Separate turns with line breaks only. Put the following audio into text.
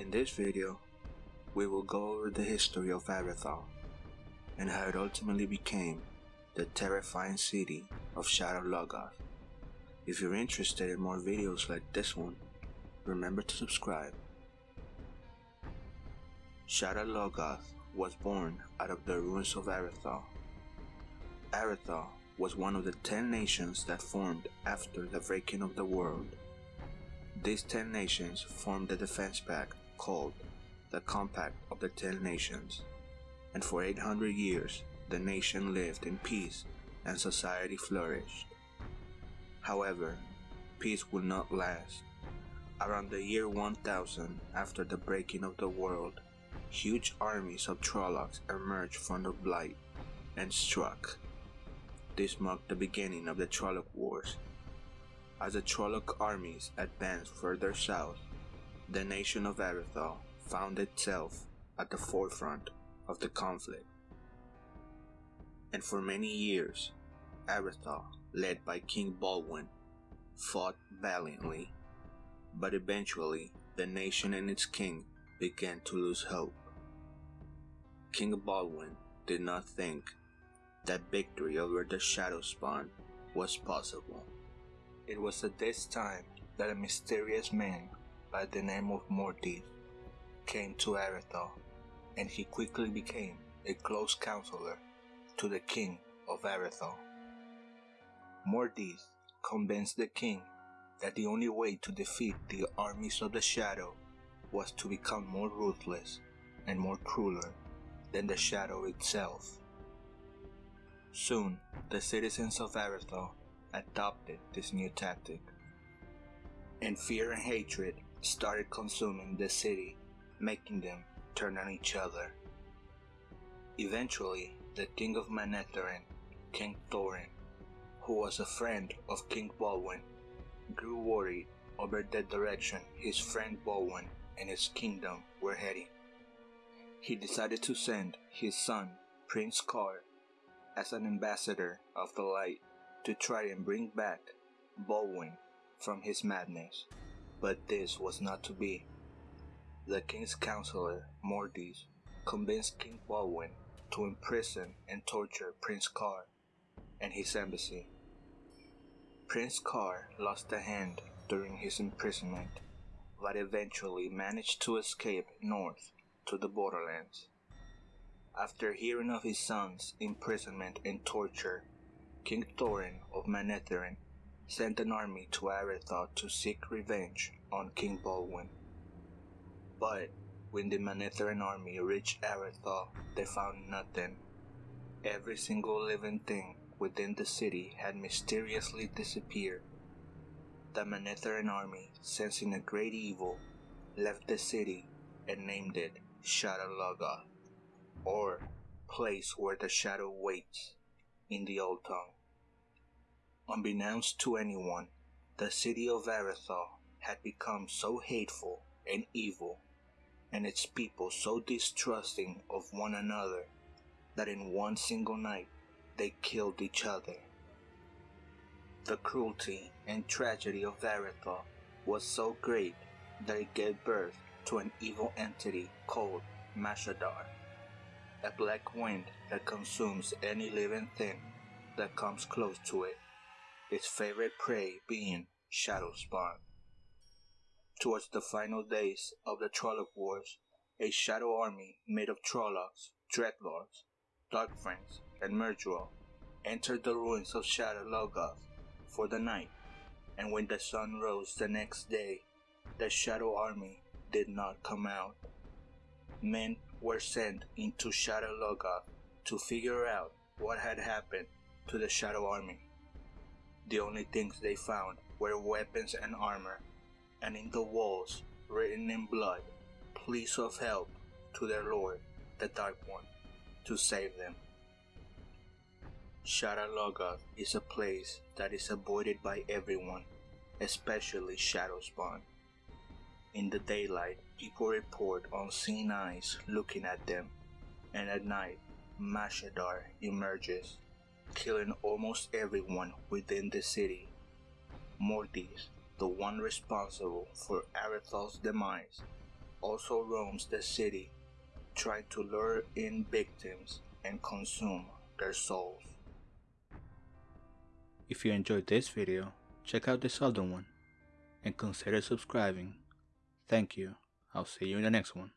In this video, we will go over the history of Aridhol and how it ultimately became the terrifying city of Shadar Logoth. If you're interested in more videos like this one, remember to subscribe. Shadar Logoth was born out of the ruins of Aridhol. Aridhol was one of the ten nations that formed after the breaking of the world. These ten nations formed the defense pact called the Compact of the Ten Nations, and for 800 years the nation lived in peace and society flourished. However, peace would not last. Around the year 1000 after the breaking of the world, huge armies of Trollocs emerged from the Blight and struck. This marked the beginning of the Trolloc Wars as the Trolloc armies advanced further south, the nation of Aridhol found itself at the forefront of the conflict. And for many years, Aridhol, led by King Balwen, fought valiantly, but eventually the nation and its king began to lose hope. King Balwen did not think that victory over the Shadow Spawn was possible. It was at this time that a mysterious man by the name of Mordeth came to Aridhol, and he quickly became a close counselor to the king of Aridhol. Mordeth convinced the king that the only way to defeat the armies of the Shadow was to become more ruthless and more crueler than the Shadow itself. Soon, the citizens of Aridhol adopted this new tactic. And fear and hatred started consuming the city, making them turn on each other. Eventually, the king of Manetheren, King Thorin, who was a friend of King Balwen, grew worried over the direction his friend Balwen and his kingdom were heading. He decided to send his son, Prince Caar, as an ambassador of the light to try and bring back Balwen from his madness, but this was not to be. The king's counselor, Mordeth, convinced King Balwen to imprison and torture Prince Caar and his embassy. Prince Caar lost a hand during his imprisonment, but eventually managed to escape north to the borderlands. After hearing of his son's imprisonment and torture, King Thorin of Manetheren sent an army to Aridhol to seek revenge on King Balwen. But when the Manetheran army reached Aridhol, they found nothing. Every single living thing within the city had mysteriously disappeared. The Manetheran army, sensing a great evil, left the city and named it Shadar Logoth, or place where the shadow waits in the old tongue. Unbeknownst to anyone, the city of Aridhol had become so hateful and evil, and its people so distrusting of one another, that in one single night they killed each other. The cruelty and tragedy of Aridhol was so great that it gave birth to an evil entity called Mashadar a black wind that consumes any living thing that comes close to it, its favorite prey being Shadow Spawn. Towards the final days of the Trolloc Wars, a shadow army made of Trollocs, Dreadlords, Darkfriends, and Myrddraal entered the ruins of Shadar Logoth for the night, and when the sun rose the next day, the shadow army did not come out. Men were sent into Shadar Logoth to figure out what had happened to the Shadow Army. The only things they found were weapons and armor, and in the walls, written in blood, pleas of help to their lord, the Dark One, to save them. Shadar Logoth is a place that is avoided by everyone, especially Shadow Spawn. In the daylight, people report on seeing eyes looking at them, and at night, Mashadar emerges, killing almost everyone within the city. Mortis, the one responsible for Aridhol's demise, also roams the city, trying to lure in victims and consume their souls.
If you enjoyed this video, check out this other one and consider subscribing. Thank you. I'll see you in the next one.